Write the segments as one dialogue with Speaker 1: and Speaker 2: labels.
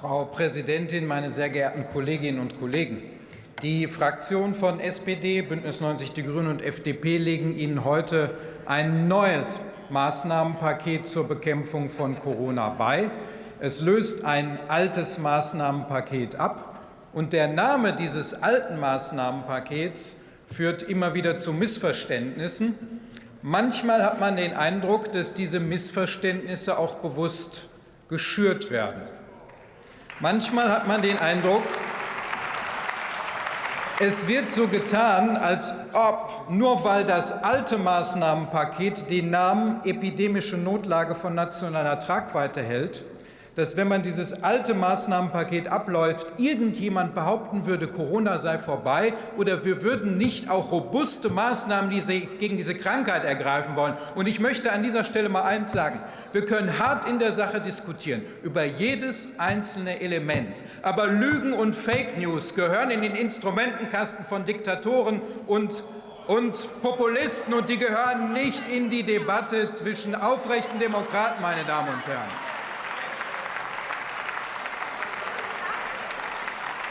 Speaker 1: Frau Präsidentin, meine sehr geehrten Kolleginnen und Kollegen! Die Fraktionen von SPD, Bündnis 90 Die Grünen und FDP legen Ihnen heute ein neues Maßnahmenpaket zur Bekämpfung von Corona bei. Es löst ein altes Maßnahmenpaket ab. Und der Name dieses alten Maßnahmenpakets führt immer wieder zu Missverständnissen. Manchmal hat man den Eindruck, dass diese Missverständnisse auch bewusst geschürt werden. Manchmal hat man den Eindruck, es wird so getan, als ob nur weil das alte Maßnahmenpaket den Namen epidemische Notlage von nationaler Tragweite hält, dass, wenn man dieses alte Maßnahmenpaket abläuft, irgendjemand behaupten würde, Corona sei vorbei oder wir würden nicht auch robuste Maßnahmen gegen diese Krankheit ergreifen wollen. Und ich möchte an dieser Stelle mal eins sagen. Wir können hart in der Sache diskutieren, über jedes einzelne Element. Aber Lügen und Fake News gehören in den Instrumentenkasten von Diktatoren und und Populisten, und die gehören nicht in die Debatte zwischen aufrechten Demokraten, meine Damen und Herren.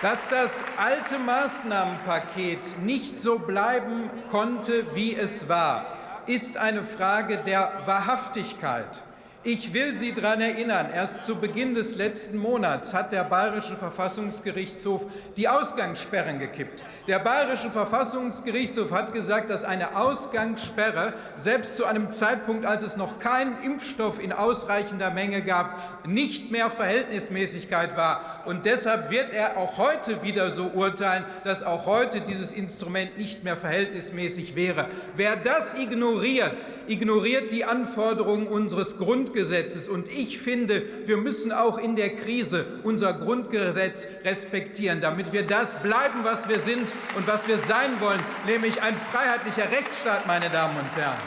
Speaker 1: Dass das alte Maßnahmenpaket nicht so bleiben konnte, wie es war, ist eine Frage der Wahrhaftigkeit. Ich will Sie daran erinnern, erst zu Beginn des letzten Monats hat der Bayerische Verfassungsgerichtshof die Ausgangssperren gekippt. Der Bayerische Verfassungsgerichtshof hat gesagt, dass eine Ausgangssperre selbst zu einem Zeitpunkt, als es noch keinen Impfstoff in ausreichender Menge gab, nicht mehr Verhältnismäßigkeit war. Und deshalb wird er auch heute wieder so urteilen, dass auch heute dieses Instrument nicht mehr verhältnismäßig wäre. Wer das ignoriert, ignoriert die Anforderungen unseres Grundgesetzes Grundgesetzes. Und ich finde, wir müssen auch in der Krise unser Grundgesetz respektieren, damit wir das bleiben, was wir sind und was wir sein wollen, nämlich ein freiheitlicher Rechtsstaat, meine Damen und Herren.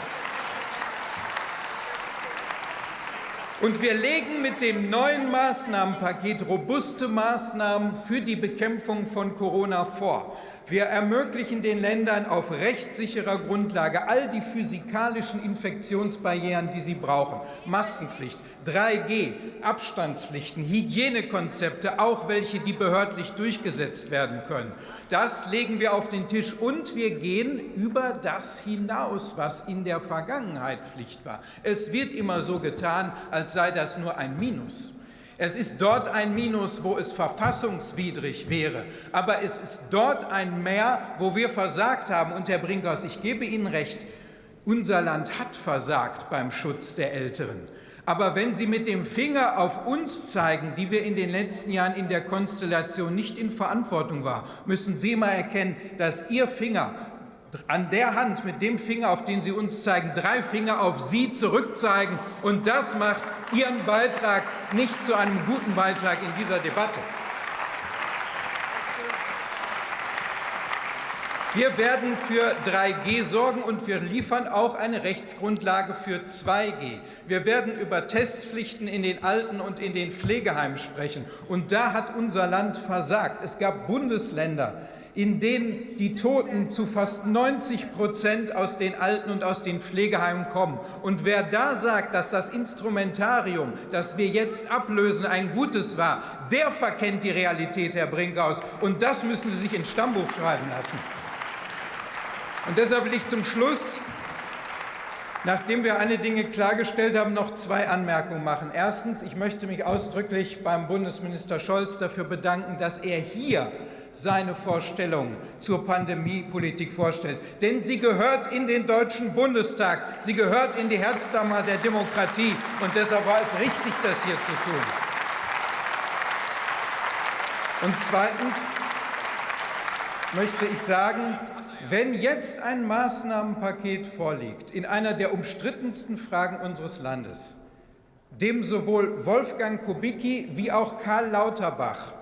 Speaker 1: Und wir legen mit dem neuen Maßnahmenpaket robuste Maßnahmen für die Bekämpfung von Corona vor. Wir ermöglichen den Ländern auf rechtssicherer Grundlage all die physikalischen Infektionsbarrieren, die sie brauchen. Maskenpflicht, 3G, Abstandspflichten, Hygienekonzepte, auch welche, die behördlich durchgesetzt werden können. Das legen wir auf den Tisch und wir gehen über das hinaus, was in der Vergangenheit Pflicht war. Es wird immer so getan, als sei das nur ein Minus. Es ist dort ein Minus, wo es verfassungswidrig wäre. Aber es ist dort ein Mehr, wo wir versagt haben. Und Herr Brinkhaus, ich gebe Ihnen recht, unser Land hat versagt beim Schutz der Älteren. Aber wenn Sie mit dem Finger auf uns zeigen, die wir in den letzten Jahren in der Konstellation nicht in Verantwortung waren, müssen Sie mal erkennen, dass Ihr Finger an der Hand mit dem Finger, auf den Sie uns zeigen, drei Finger auf Sie zurückzeigen. Und das macht Ihren Beitrag nicht zu einem guten Beitrag in dieser Debatte. Wir werden für 3G sorgen, und wir liefern auch eine Rechtsgrundlage für 2G. Wir werden über Testpflichten in den Alten- und in den Pflegeheimen sprechen. Und da hat unser Land versagt. Es gab Bundesländer, in denen die Toten zu fast 90 Prozent aus den Alten- und aus den Pflegeheimen kommen. Und wer da sagt, dass das Instrumentarium, das wir jetzt ablösen, ein gutes war, der verkennt die Realität, Herr Brinkhaus. Und das müssen Sie sich ins Stammbuch schreiben lassen. Und deshalb will ich zum Schluss Nachdem wir eine Dinge klargestellt haben, noch zwei Anmerkungen machen. Erstens, ich möchte mich ausdrücklich beim Bundesminister Scholz dafür bedanken, dass er hier seine Vorstellung zur Pandemiepolitik vorstellt. Denn sie gehört in den Deutschen Bundestag, sie gehört in die Herzdammer der Demokratie. Und deshalb war es richtig, das hier zu tun. Und zweitens möchte ich sagen, wenn jetzt ein Maßnahmenpaket vorliegt in einer der umstrittensten Fragen unseres Landes, dem sowohl Wolfgang Kubicki wie auch Karl Lauterbach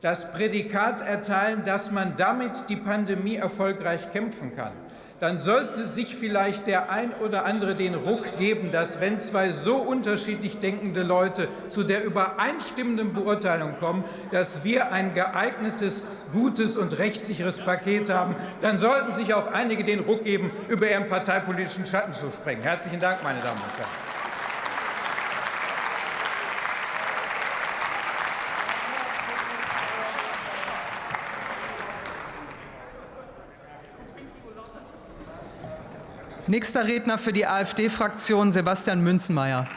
Speaker 1: das Prädikat erteilen, dass man damit die Pandemie erfolgreich kämpfen kann, dann sollte sich vielleicht der ein oder andere den Ruck geben, dass wenn zwei so unterschiedlich denkende Leute zu der übereinstimmenden Beurteilung kommen, dass wir ein geeignetes, gutes und rechtssicheres Paket haben, dann sollten sich auch einige den Ruck geben, über ihren parteipolitischen Schatten zu sprengen. Herzlichen Dank, meine Damen und Herren.
Speaker 2: Nächster Redner für die AfD-Fraktion Sebastian Münzenmeier.